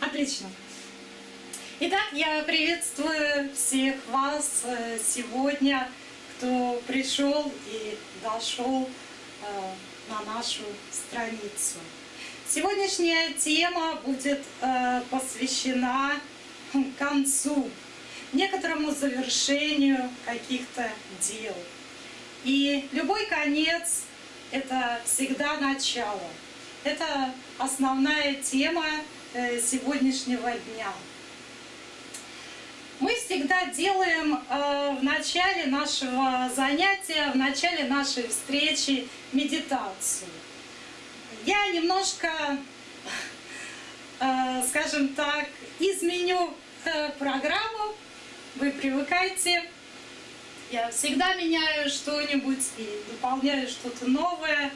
Отлично. Итак, я приветствую всех вас э, сегодня, кто пришел и дошел э, на нашу страницу. Сегодняшняя тема будет э, посвящена концу, некоторому завершению каких-то дел. И любой конец — это всегда начало. Это основная тема сегодняшнего дня. Мы всегда делаем э, в начале нашего занятия, в начале нашей встречи медитацию. Я немножко, э, скажем так, изменю программу, вы привыкайте. Я всегда меняю что-нибудь и дополняю что-то новое.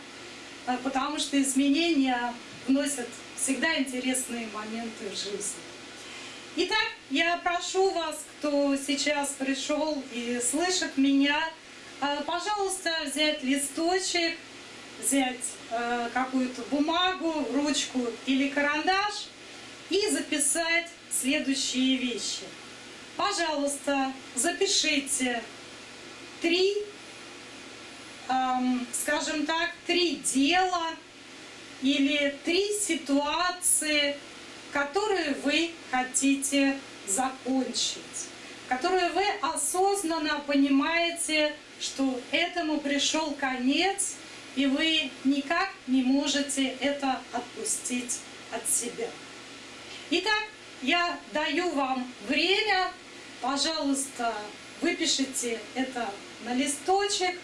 Потому что изменения вносят всегда интересные моменты в жизнь. Итак, я прошу вас, кто сейчас пришел и слышит меня, а, пожалуйста, взять листочек, взять а, какую-то бумагу, ручку или карандаш и записать следующие вещи. Пожалуйста, запишите три эм, скажем так, три дела или три ситуации, которые вы хотите закончить, которые вы осознанно понимаете, что этому пришел конец, и вы никак не можете это отпустить от себя. Итак, я даю вам время, пожалуйста, выпишите это на листочек,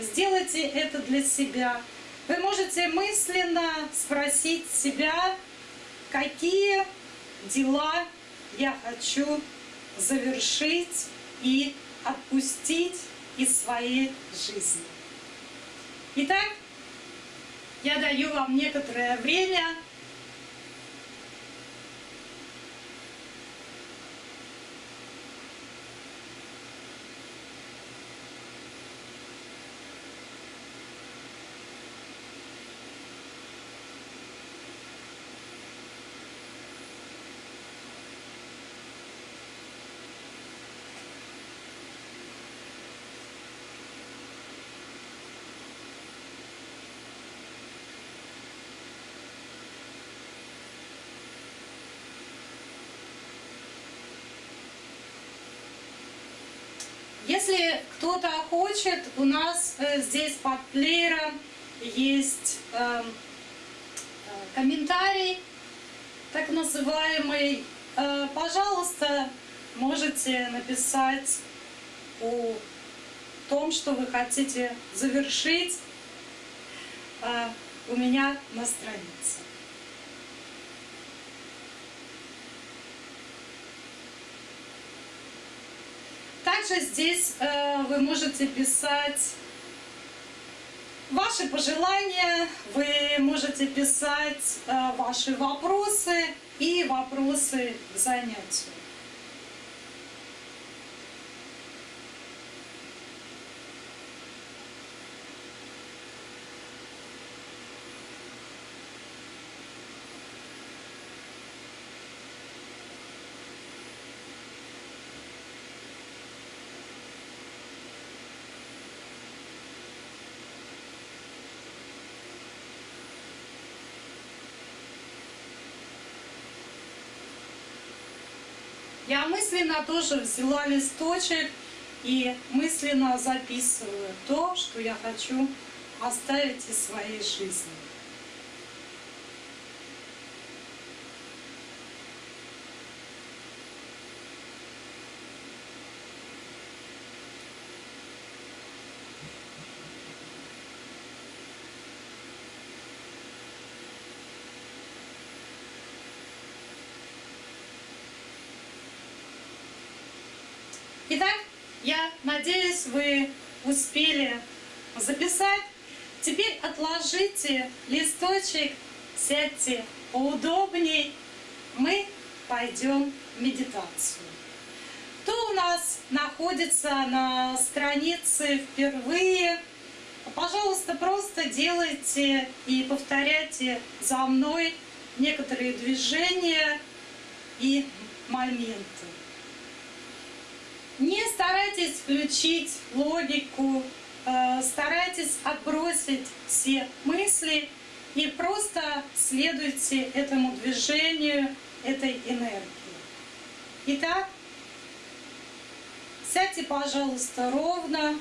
Сделайте это для себя. Вы можете мысленно спросить себя, какие дела я хочу завершить и отпустить из своей жизни. Итак, я даю вам некоторое время Если кто-то хочет, у нас э, здесь под плеером есть эм, э, комментарий, так называемый. Э, пожалуйста, можете написать о том, что вы хотите завершить у меня на странице. Также здесь э, вы можете писать ваши пожелания, вы можете писать э, ваши вопросы и вопросы к занятию. Я мысленно тоже взяла листочек и мысленно записываю то, что я хочу оставить из своей жизни. Итак, я надеюсь, вы успели записать. Теперь отложите листочек, сядьте поудобней. Мы пойдем в медитацию. Кто у нас находится на странице впервые, пожалуйста, просто делайте и повторяйте за мной некоторые движения, и моменты. Не старайтесь включить логику, э, старайтесь отбросить все мысли и просто следуйте этому движению, этой энергии. Итак, сядьте, пожалуйста, ровно.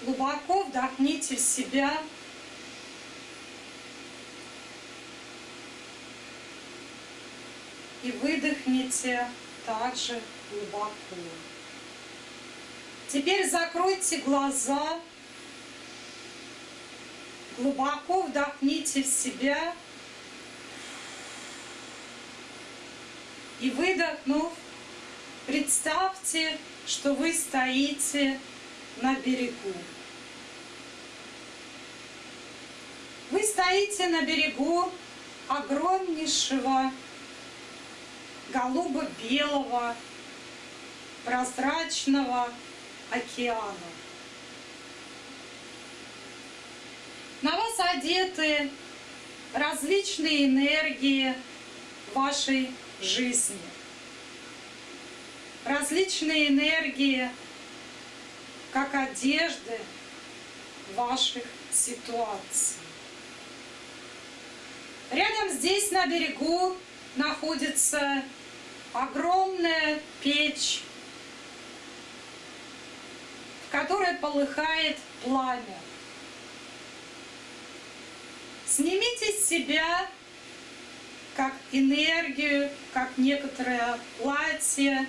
Глубоко вдохните в себя. И выдохните также глубоко. Теперь закройте глаза. Глубоко вдохните в себя. И выдохнув, представьте, что вы стоите на берегу. Вы стоите на берегу огромнейшего голубо-белого прозрачного океана. На вас одеты различные энергии вашей жизни, различные энергии как одежды ваших ситуаций. Рядом здесь на берегу находится огромная печь, в которой полыхает пламя. Снимите с себя как энергию, как некоторое платье,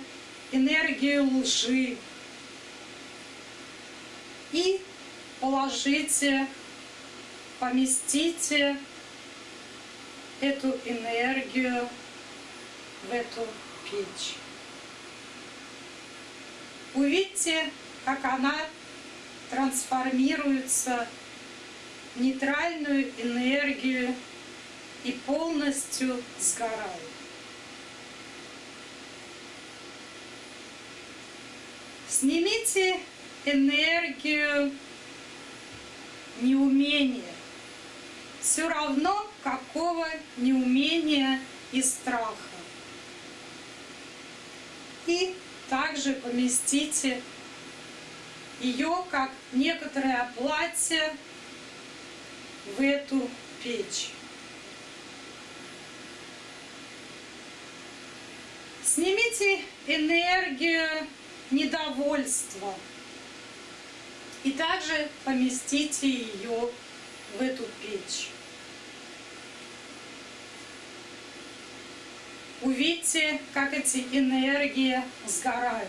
энергию лжи, и положите, поместите эту энергию в эту печь. Увидьте, как она трансформируется в нейтральную энергию и полностью сгорает. Снимите энергию неумения. Все равно какого неумения и страха. И также поместите ее как некоторое платье в эту печь. Снимите энергию недовольства и также поместите ее в эту печь. Увидьте, как эти энергии сгорают.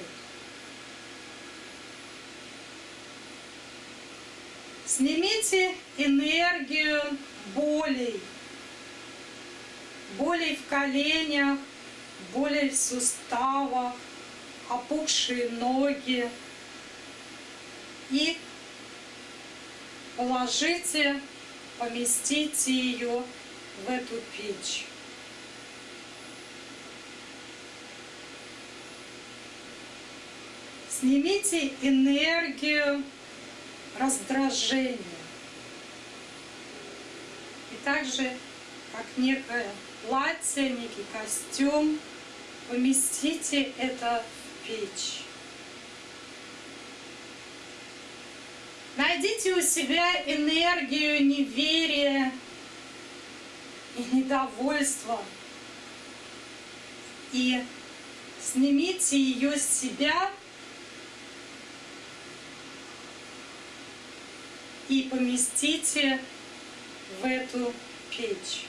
Снимите энергию болей, болей в коленях, болей в суставах, опухшие ноги, и положите, поместите ее в эту печь. Снимите энергию раздражения. И также, как некое платье, некий костюм, поместите это в печь. Найдите у себя энергию неверия и недовольства. И снимите ее с себя и поместите в эту печь.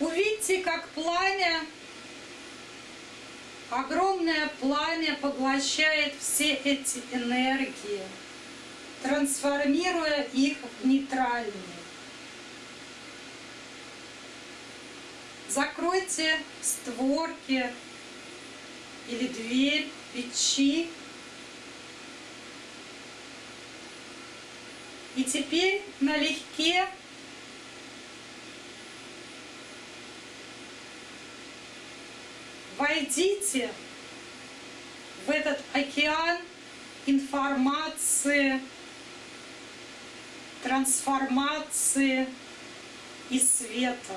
Увидьте, как пламя Огромное пламя поглощает все эти энергии, трансформируя их в нейтральные. Закройте створки или дверь печи. И теперь налегке Войдите в этот океан информации, трансформации и света.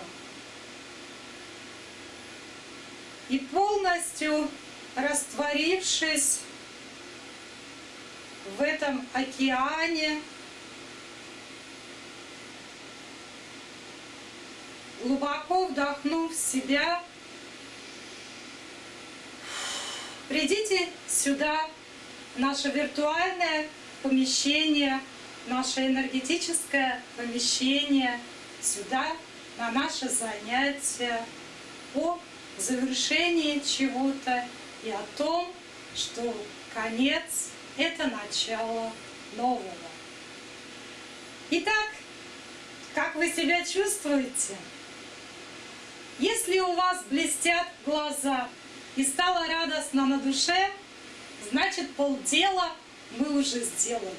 И полностью растворившись в этом океане, глубоко вдохнув себя, придите сюда, в наше виртуальное помещение, наше энергетическое помещение, сюда, на наше занятие по завершении чего-то и о том, что конец — это начало нового. Итак, как вы себя чувствуете? Если у вас блестят глаза и стало радостно на душе, значит полдела мы уже сделали.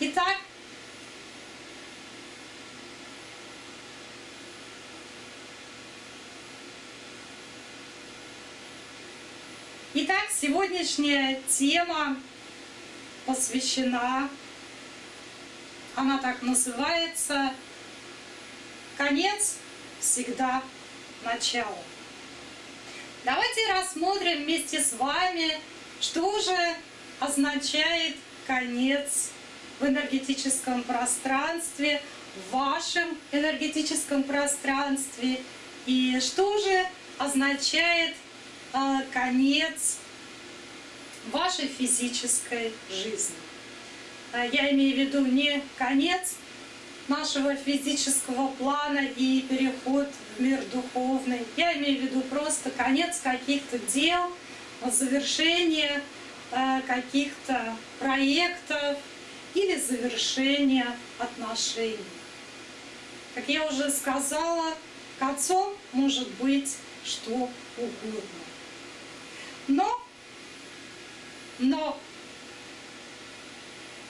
Итак, Итак, сегодняшняя тема посвящена, она так называется, «Конец всегда начало». Давайте рассмотрим вместе с вами, что же означает конец в энергетическом пространстве, в вашем энергетическом пространстве, и что же означает конец вашей физической жизни. А, я имею в виду не конец нашего физического плана и переход в мир духовный. Я имею в виду просто конец каких-то дел, завершение а, каких-то проектов или завершение отношений. Как я уже сказала, концом может быть что угодно. Но, но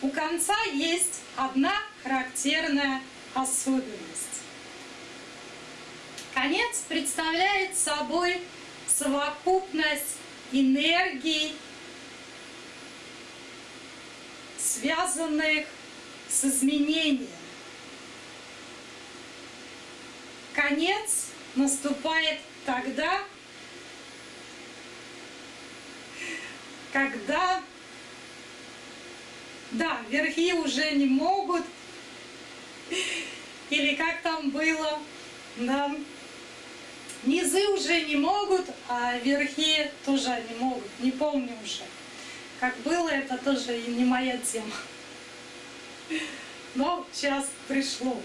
у конца есть одна характерная особенность. Конец представляет собой совокупность энергий, связанных с изменением. Конец наступает тогда, когда, да, верхи уже не могут, или как там было, да, низы уже не могут, а верхи тоже не могут, не помню уже. Как было, это тоже не моя тема. Но сейчас пришло.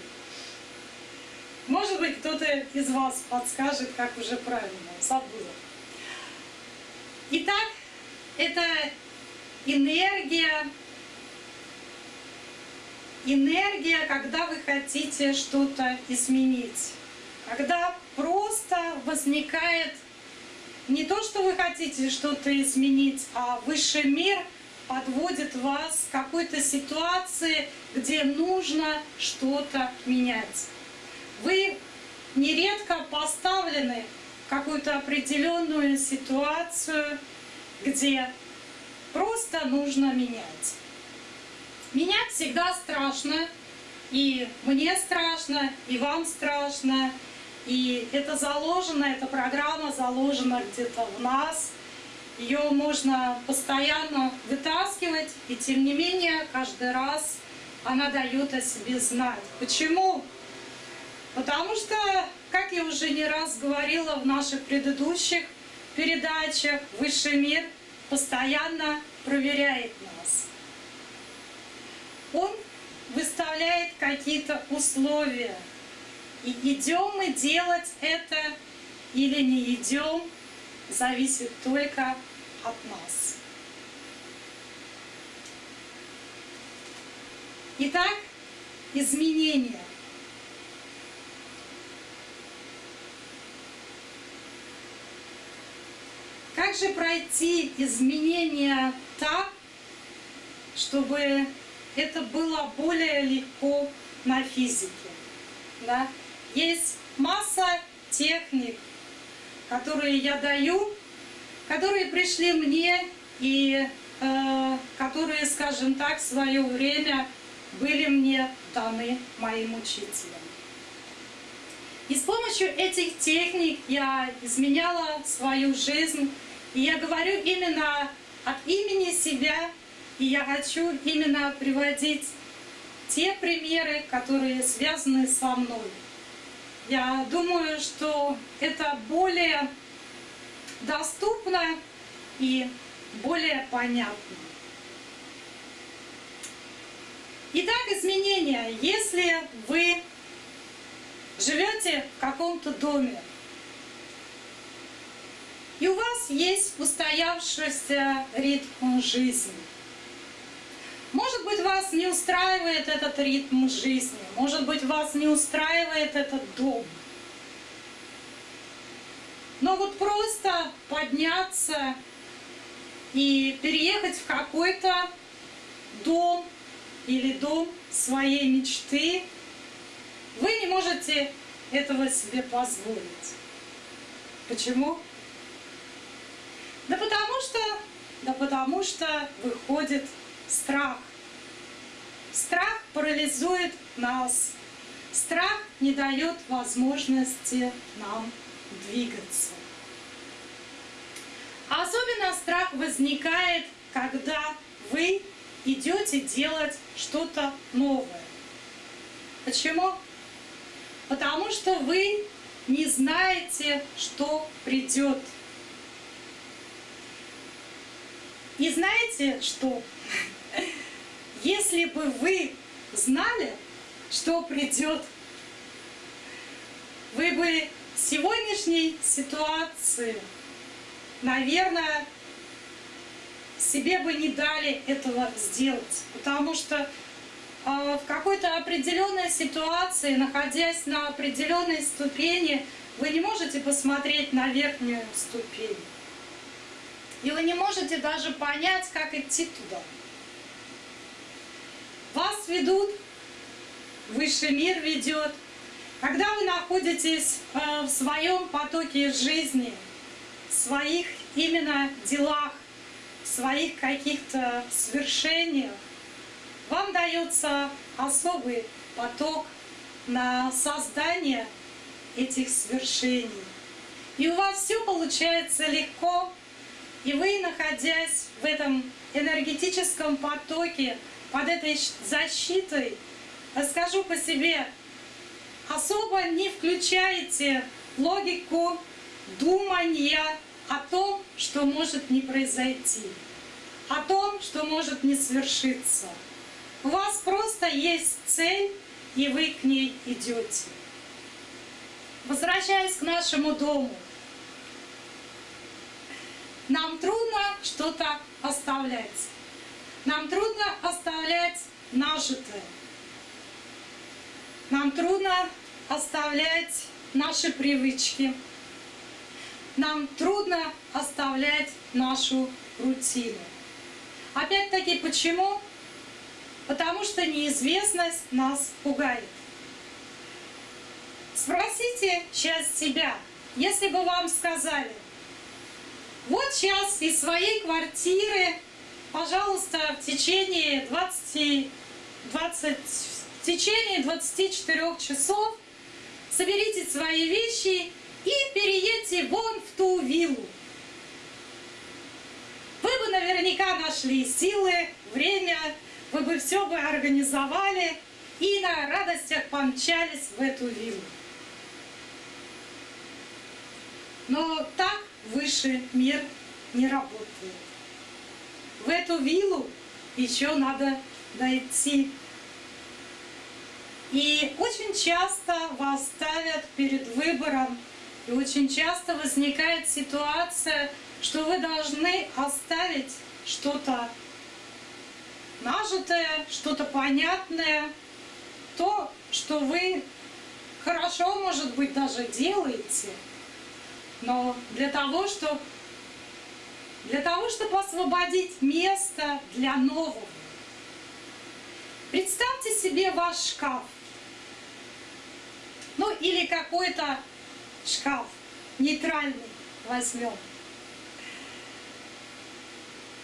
Может быть, кто-то из вас подскажет, как уже правильно, забыла. Итак, это энергия, энергия, когда вы хотите что-то изменить. Когда просто возникает не то, что вы хотите что-то изменить, а высший мир подводит вас к какой-то ситуации, где нужно что-то менять. Вы нередко поставлены в какую-то определенную ситуацию, где просто нужно менять. Менять всегда страшно, и мне страшно, и вам страшно, и это заложено, эта программа заложена где-то в нас. Ее можно постоянно вытаскивать, и тем не менее каждый раз она дает о себе знать. Почему? Потому что, как я уже не раз говорила в наших предыдущих передачах «Высший мир» постоянно проверяет нас. Он выставляет какие-то условия. И идем мы делать это или не идем, зависит только от нас. Итак, изменения. Как же пройти изменения так, чтобы это было более легко на физике? Да? Есть масса техник, которые я даю, которые пришли мне и э, которые, скажем так, в свое время были мне даны моим учителем. И с помощью этих техник я изменяла свою жизнь. И я говорю именно от имени себя, и я хочу именно приводить те примеры, которые связаны со мной. Я думаю, что это более доступно и более понятно. Итак, изменения. Если вы живете в каком-то доме, и у вас есть устоявшийся ритм жизни. Может быть, вас не устраивает этот ритм жизни, может быть, вас не устраивает этот дом. Но вот просто подняться и переехать в какой-то дом или дом своей мечты, вы не можете этого себе позволить. Почему? Да потому что, да потому что выходит страх. Страх парализует нас. Страх не дает возможности нам двигаться. Особенно страх возникает, когда вы идете делать что-то новое. Почему? Потому что вы не знаете, что придет. И знаете что? Если бы вы знали, что придет, вы бы сегодняшней ситуации, наверное, себе бы не дали этого сделать. Потому что а, в какой-то определенной ситуации, находясь на определенной ступени, вы не можете посмотреть на верхнюю ступень. И вы не можете даже понять, как идти туда. Вас ведут, высший мир ведет. Когда вы находитесь э, в своем потоке жизни, в своих именно делах, в своих каких-то свершениях, вам дается особый поток на создание этих свершений. И у вас все получается легко, и вы, находясь в этом энергетическом потоке, под этой защитой, скажу по себе, особо не включаете логику думания о том, что может не произойти, о том, что может не свершиться. У вас просто есть цель, и вы к ней идете. Возвращаясь к нашему дому, нам трудно что-то оставлять. Нам трудно оставлять нажитое. Нам трудно оставлять наши привычки. Нам трудно оставлять нашу рутину. Опять-таки, почему? Потому что неизвестность нас пугает. Спросите сейчас себя, если бы вам сказали, вот сейчас из своей квартиры, пожалуйста, в течение 20, 20, в течение 24 часов соберите свои вещи и переедьте вон в ту виллу. Вы бы наверняка нашли силы, время, вы бы все бы организовали и на радостях помчались в эту виллу. Но так высший мир не работает. В эту виллу еще надо дойти. И очень часто вас ставят перед выбором, и очень часто возникает ситуация, что вы должны оставить что-то нажитое, что-то понятное, то, что вы хорошо, может быть, даже делаете, но для того, чтобы для того, чтобы освободить место для нового. Представьте себе ваш шкаф. Ну или какой-то шкаф нейтральный. возьмем.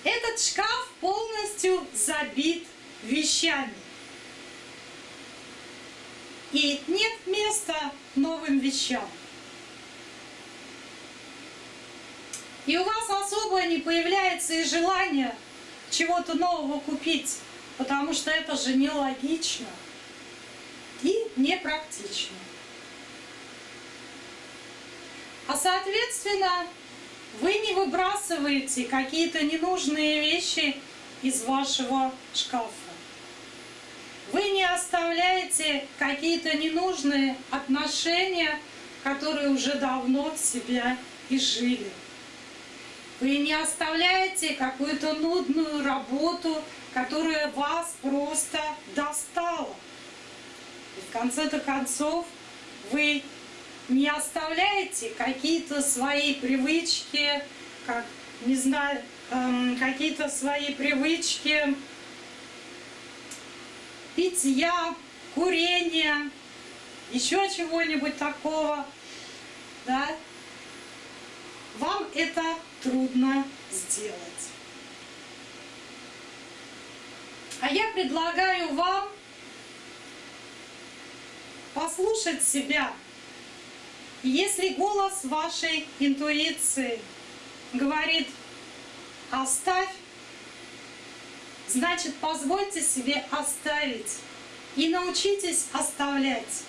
Этот шкаф полностью забит вещами. И нет места новым вещам. И у вас особо не появляется и желание чего-то нового купить, потому что это же нелогично и непрактично. А соответственно, вы не выбрасываете какие-то ненужные вещи из вашего шкафа. Вы не оставляете какие-то ненужные отношения, которые уже давно в себя изжили. Вы не оставляете какую-то нудную работу, которая вас просто достала. И в конце-то концов вы не оставляете какие-то свои привычки, как, не знаю, эм, какие-то свои привычки питья, курения, еще чего-нибудь такого, да, это трудно сделать. А я предлагаю вам послушать себя. Если голос вашей интуиции говорит «оставь», значит позвольте себе оставить и научитесь оставлять.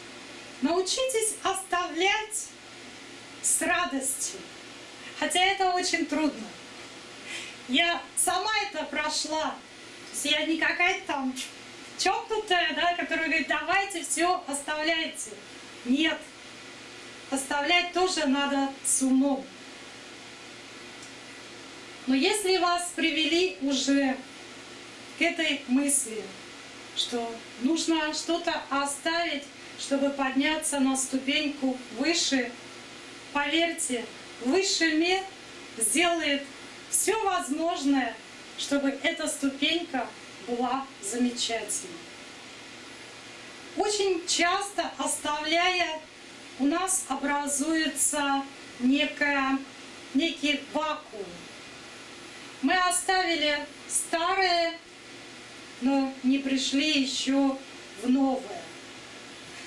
Научитесь оставлять с радостью. Хотя это очень трудно. Я сама это прошла. То есть я не какая-то там чокнутая, да, которая говорит, давайте все оставляйте. Нет. Оставлять тоже надо с умом. Но если вас привели уже к этой мысли, что нужно что-то оставить, чтобы подняться на ступеньку выше, поверьте, Высший мир сделает все возможное, чтобы эта ступенька была замечательной. Очень часто оставляя, у нас образуется некая, некий вакуум. Мы оставили старое, но не пришли еще в новое.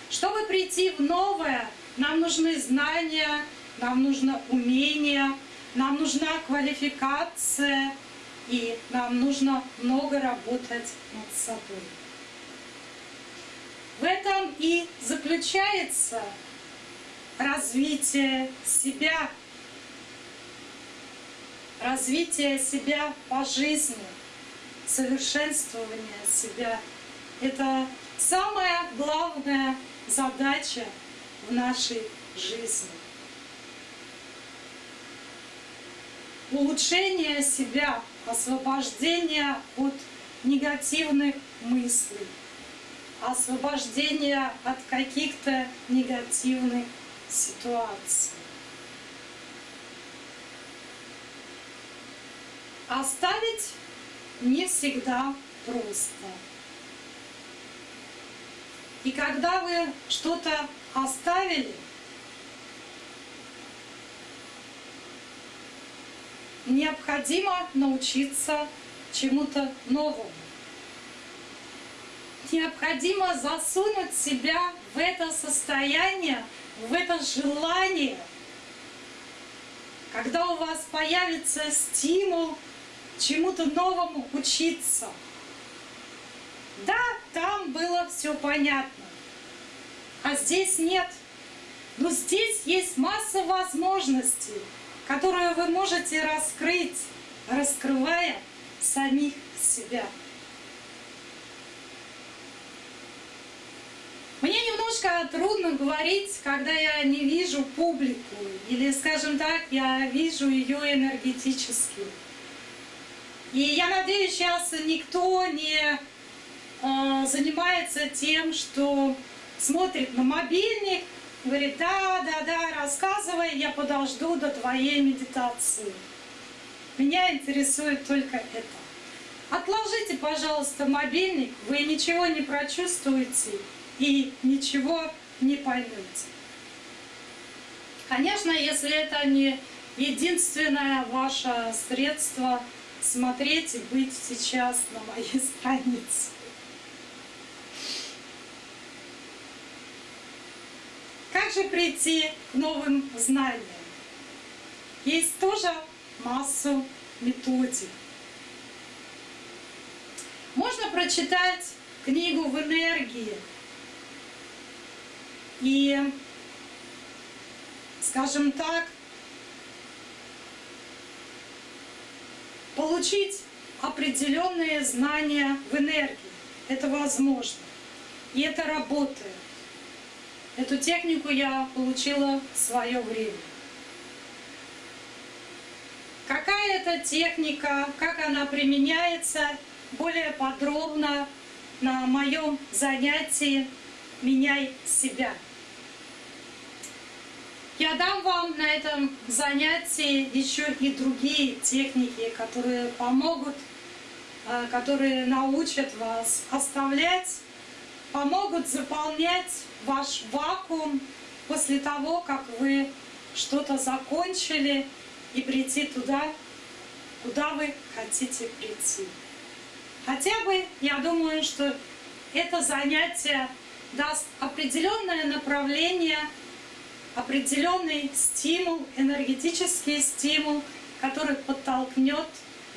Чтобы прийти в новое, нам нужны знания, нам нужно умение, нам нужна квалификация, и нам нужно много работать над собой. В этом и заключается развитие себя, развитие себя по жизни, совершенствование себя. Это самая главная задача в нашей жизни. Улучшение себя, освобождение от негативных мыслей, освобождение от каких-то негативных ситуаций. Оставить не всегда просто. И когда вы что-то оставили, необходимо научиться чему-то новому. Необходимо засунуть себя в это состояние, в это желание, когда у вас появится стимул чему-то новому учиться. Да, там было все понятно, а здесь нет. Но здесь есть масса возможностей которую вы можете раскрыть, раскрывая самих себя. Мне немножко трудно говорить, когда я не вижу публику, или, скажем так, я вижу ее энергетически. И я надеюсь, сейчас никто не э, занимается тем, что смотрит на мобильник, Говорит, да, да, да, рассказывай, я подожду до твоей медитации. Меня интересует только это. Отложите, пожалуйста, мобильник, вы ничего не прочувствуете и ничего не поймете. Конечно, если это не единственное ваше средство смотреть и быть сейчас на моей странице. Как же прийти к новым знаниям? Есть тоже массу методик. Можно прочитать книгу в энергии и, скажем так, получить определенные знания в энергии. Это возможно. И это работает. Эту технику я получила в свое время. Какая это техника, как она применяется, более подробно на моем занятии «Меняй себя». Я дам вам на этом занятии еще и другие техники, которые помогут, э, которые научат вас оставлять, помогут заполнять ваш вакуум после того, как вы что-то закончили и прийти туда, куда вы хотите прийти. Хотя бы, я думаю, что это занятие даст определенное направление определенный стимул, энергетический стимул, который подтолкнет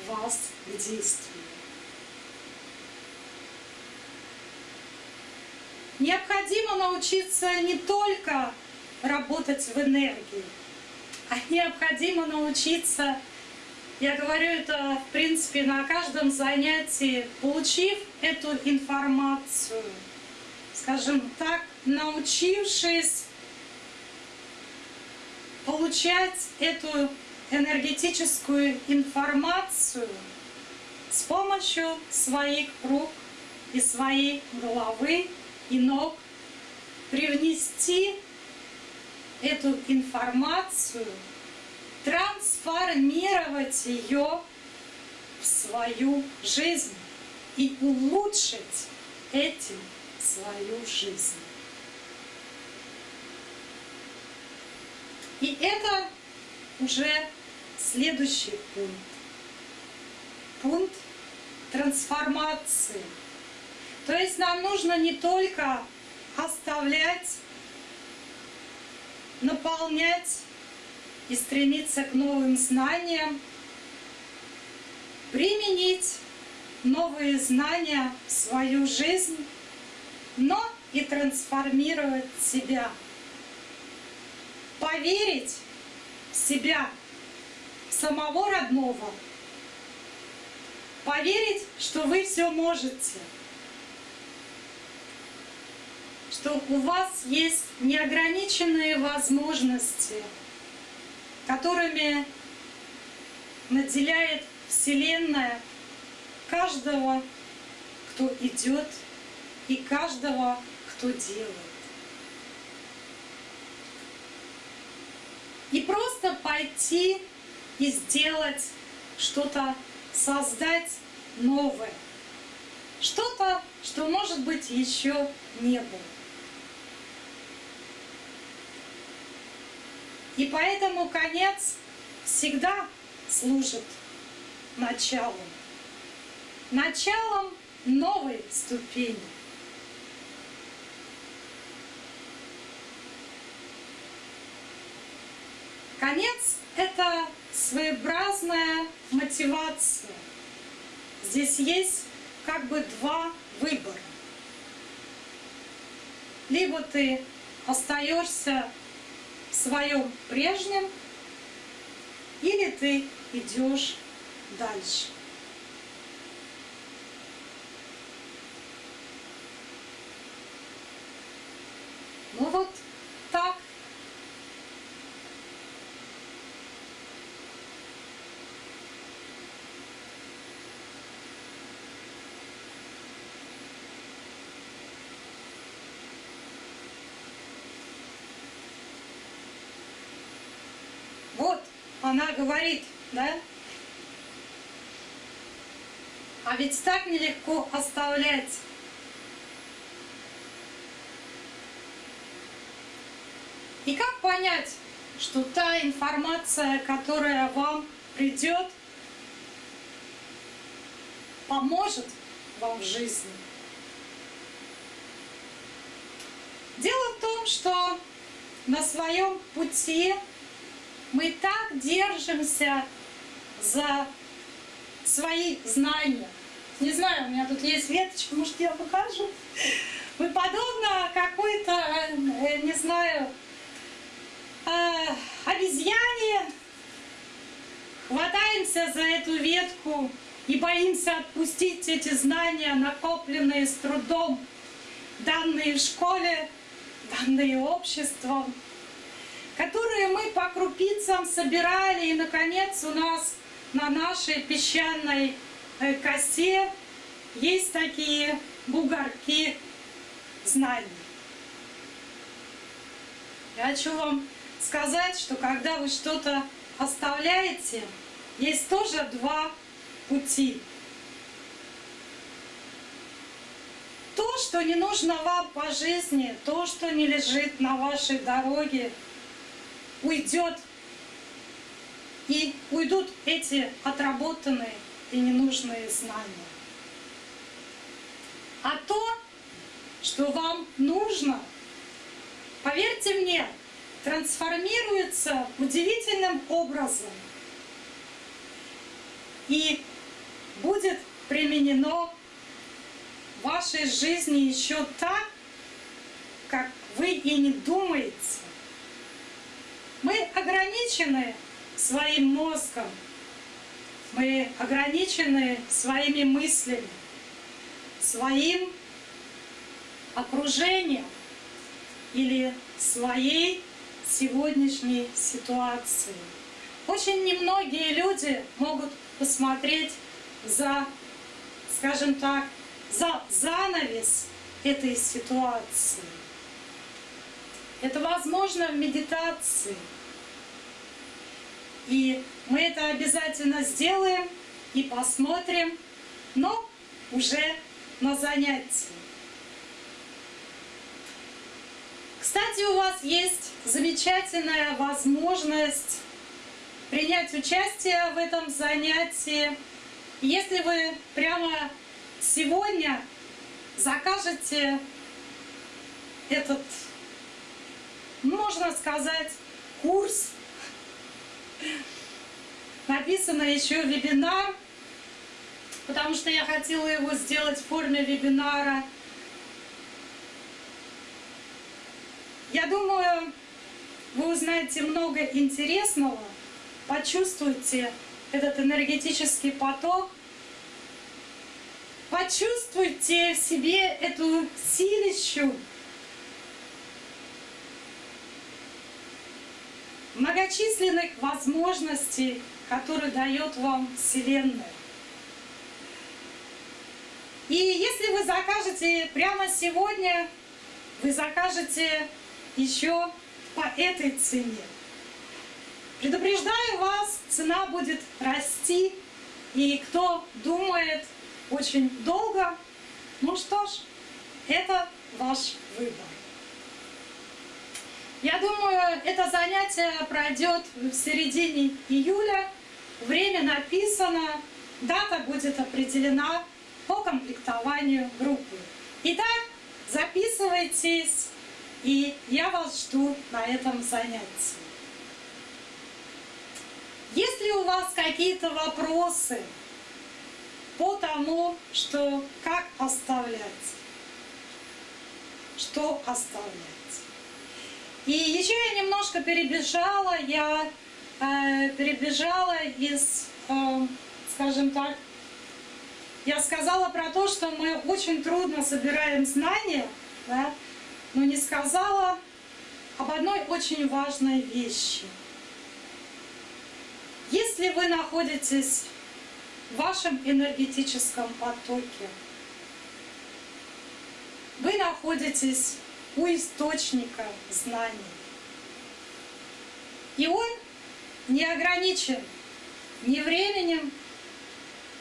вас к действию. Необходимо научиться не только работать в энергии, а необходимо научиться, я говорю это в принципе на каждом занятии, получив эту информацию, скажем так, научившись получать эту энергетическую информацию с помощью своих рук и своей головы и ног, привнести эту информацию, трансформировать ее в свою жизнь и улучшить этим свою жизнь. И это уже следующий пункт. Пункт трансформации. То есть нам нужно не только оставлять, наполнять и стремиться к новым знаниям, применить новые знания в свою жизнь, но и трансформировать себя – поверить в себя, в самого родного, поверить, что вы все можете, что у вас есть неограниченные возможности, которыми наделяет Вселенная каждого, кто идет, и каждого, кто делает. И просто пойти и сделать что-то, создать новое. Что-то, что, может быть, еще не было. И поэтому конец всегда служит началом. Началом новой ступени. Конец — это своеобразная мотивация. Здесь есть как бы два выбора. Либо ты остаешься в своем прежнем, или ты идешь дальше. Ну вот так она говорит, да? А ведь так нелегко оставлять. И как понять, что та информация, которая вам придет, поможет вам в жизни. Дело в том, что на своем пути мы так держимся за свои знания. Не знаю, у меня тут есть веточка, может я покажу. Мы подобно какой-то, э, не знаю, э, обезьяне хватаемся за эту ветку и боимся отпустить эти знания, накопленные с трудом, данные в школе, данные обществом, которые мы по крупицам собирали, и, наконец, у нас на нашей песчаной э, косе есть такие бугорки знаний. Я хочу вам сказать, что когда вы что-то оставляете, есть тоже два пути. То, что не нужно вам по жизни, то, что не лежит на вашей дороге, уйдет. И уйдут эти отработанные и ненужные знания. А то, что вам нужно, поверьте мне, трансформируется удивительным образом и будет применено в вашей жизни еще так, как вы и не думаете. Мы ограничены своим мозгом, мы ограничены своими мыслями, своим окружением или своей сегодняшней ситуацией. Очень немногие люди могут посмотреть за, скажем так, за занавес этой ситуации. Это возможно в медитации. И мы это обязательно сделаем и посмотрим, но уже на занятии. Кстати, у вас есть замечательная возможность принять участие в этом занятии. Если вы прямо сегодня закажете этот, можно сказать, курс, написано еще вебинар, потому что я хотела его сделать в форме вебинара. Я думаю, вы узнаете много интересного, почувствуйте этот энергетический поток, почувствуйте в себе эту силищу, многочисленных возможностей, которые дает вам Вселенная. И если вы закажете прямо сегодня, вы закажете еще по этой цене. Предупреждаю вас, цена будет расти, и кто думает очень долго, ну что ж, это ваш выбор. Я думаю, это занятие пройдет в середине июля. Время написано, дата будет определена по комплектованию группы. Итак, записывайтесь, и я вас жду на этом занятии. Если у вас какие-то вопросы по тому, что как оставлять, что оставлять. И еще я немножко перебежала, я э, перебежала из, э, скажем так, я сказала про то, что мы очень трудно собираем знания, да, но не сказала об одной очень важной вещи. Если вы находитесь в вашем энергетическом потоке, вы находитесь у источника знаний. И он не ограничен ни временем,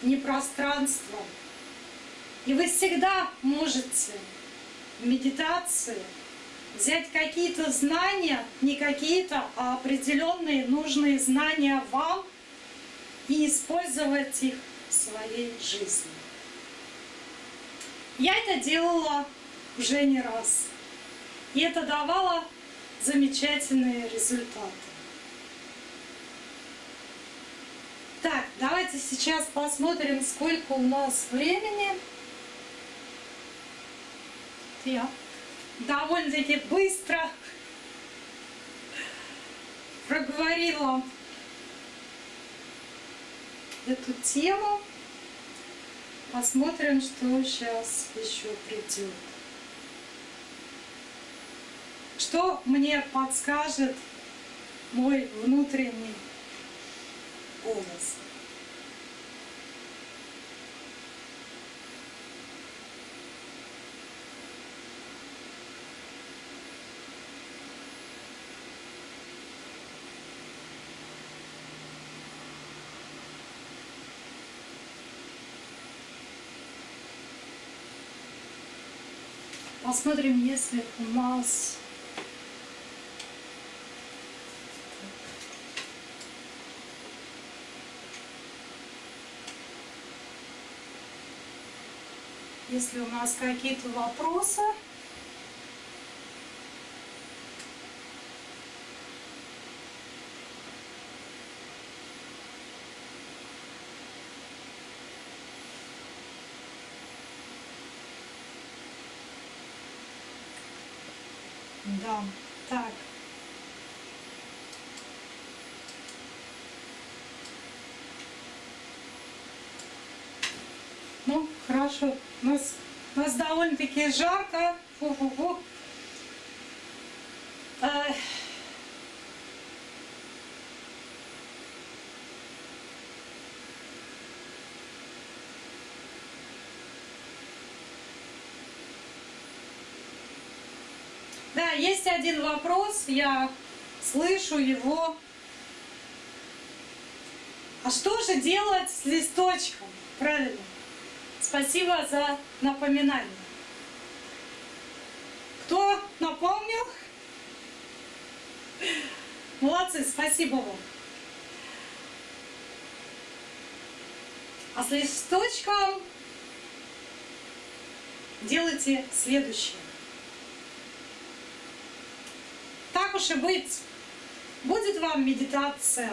ни пространством. И вы всегда можете в медитации взять какие-то знания, не какие-то, а определенные нужные знания вам и использовать их в своей жизни. Я это делала уже не раз. И это давало замечательные результаты. Так, давайте сейчас посмотрим, сколько у нас времени. Я довольно-таки быстро проговорила эту тему. Посмотрим, что сейчас еще придет. Что мне подскажет мой внутренний голос? Посмотрим, если у нас если у нас какие-то вопросы. Да, так. Ну, хорошо. У нас, у нас довольно-таки жарко. Фу-фу-фу. Да, есть один вопрос, я слышу его. А что же делать с листочком? Правильно. Спасибо за напоминание. Кто напомнил? Молодцы, спасибо вам. А с листочком делайте следующее. Так уж и быть, будет вам медитация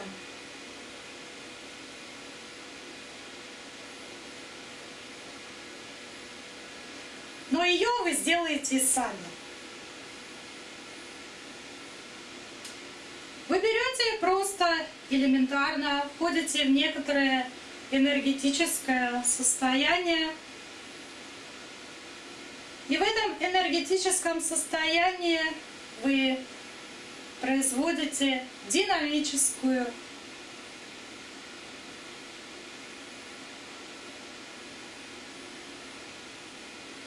но ее вы сделаете сами. Вы берете просто элементарно, входите в некоторое энергетическое состояние, и в этом энергетическом состоянии вы производите динамическую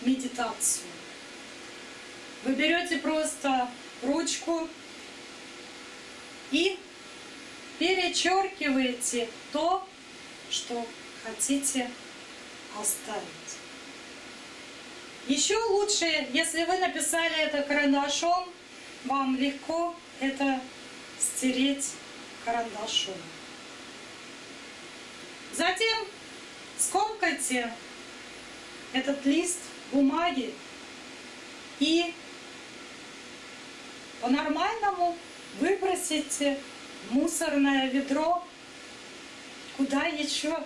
медитацию. Вы берете просто ручку и перечеркиваете то, что хотите оставить. Еще лучше, если вы написали это карандашом, вам легко это стереть карандашом. Затем скомкайте этот лист бумаги и по-нормальному выбросите мусорное ведро куда еще.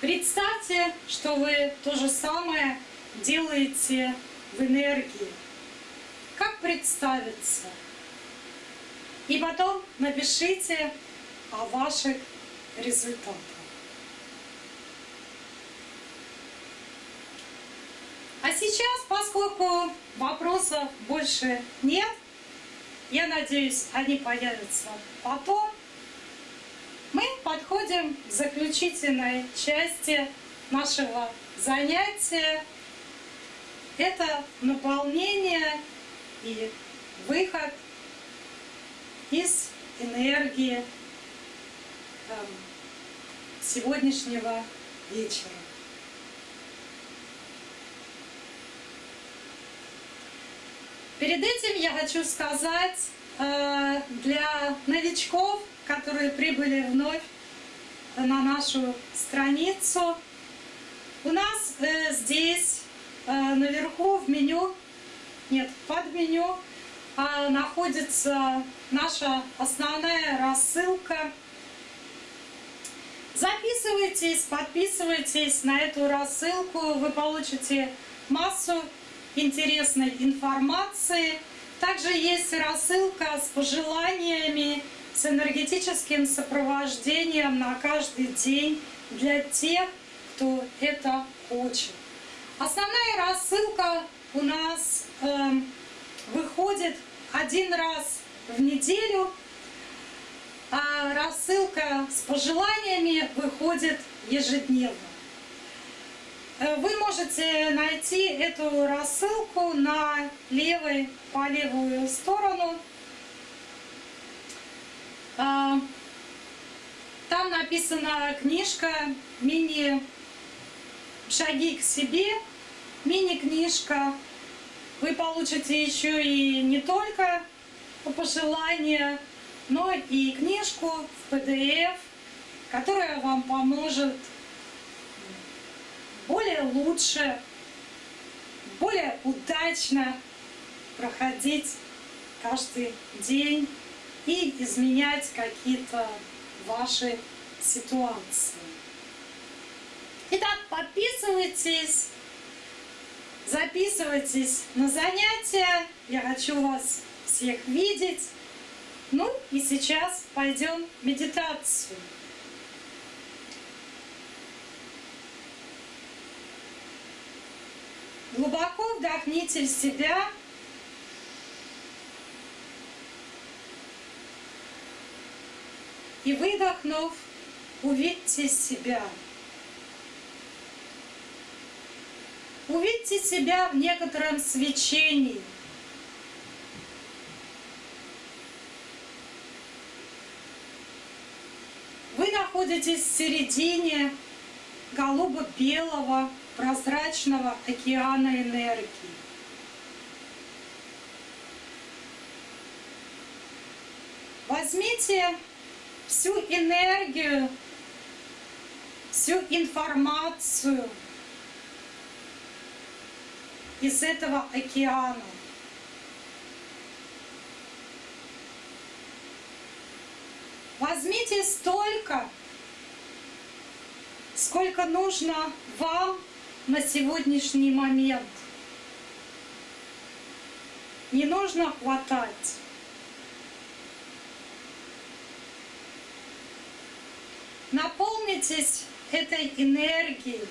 Представьте, что вы то же самое делаете в энергии. Как представиться? И потом напишите о ваших результатах. А сейчас, поскольку вопросов больше нет, я надеюсь, они появятся потом, мы подходим к заключительной части нашего занятия. Это наполнение и выход из энергии сегодняшнего вечера. Перед этим я хочу сказать э, для новичков, которые прибыли вновь на нашу страницу, у нас э, здесь э, наверху в меню, нет, под меню э, находится наша основная рассылка. Записывайтесь, подписывайтесь на эту рассылку, вы получите массу интересной информации. Также есть рассылка с пожеланиями, с энергетическим сопровождением на каждый день для тех, кто это хочет. Основная рассылка у нас э, выходит один раз в неделю, а рассылка с пожеланиями выходит ежедневно. Э, вы можете найти эту рассылку на левой, по левую сторону. А, там написана книжка мини «Шаги к себе», мини-книжка. Вы получите еще и не только пожелания, но и книжку в PDF, которая вам поможет более лучше, более удачно проходить каждый день и изменять какие-то ваши ситуации. Итак, подписывайтесь, записывайтесь на занятия. Я хочу вас всех видеть. Ну и сейчас пойдем в медитацию. Глубоко вдохните в себя. И выдохнув, увидьте себя. Увидьте себя в некотором свечении. Вы находитесь в середине голубо-белого прозрачного океана энергии. Возьмите всю энергию, всю информацию из этого океана. Возьмите столько, сколько нужно вам на сегодняшний момент. Не нужно хватать. Наполнитесь этой энергией,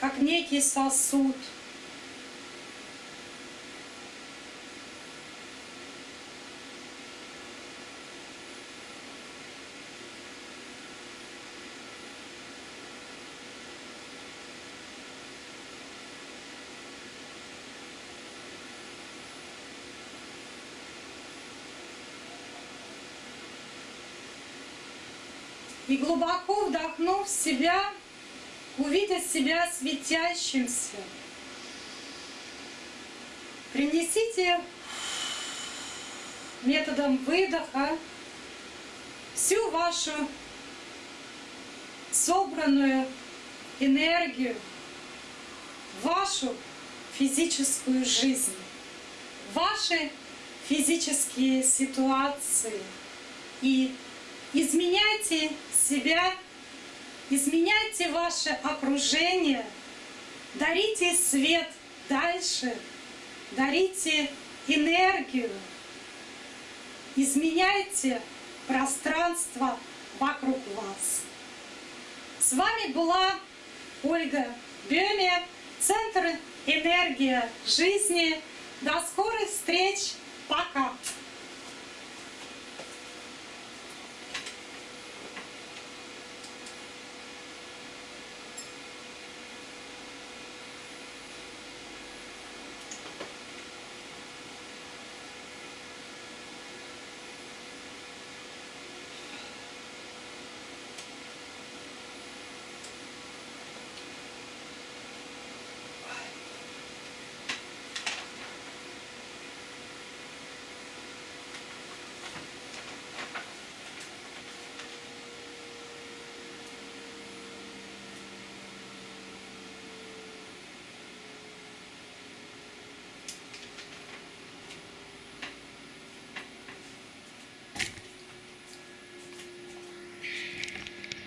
как некий сосуд – И глубоко вдохнув себя, увидя себя светящимся, принесите методом выдоха всю вашу собранную энергию, вашу физическую жизнь, ваши физические ситуации и изменяйте себя, изменяйте ваше окружение, дарите свет дальше, дарите энергию, изменяйте пространство вокруг вас. С вами была Ольга Беме, Центр «Энергия жизни». До скорых встреч. Пока!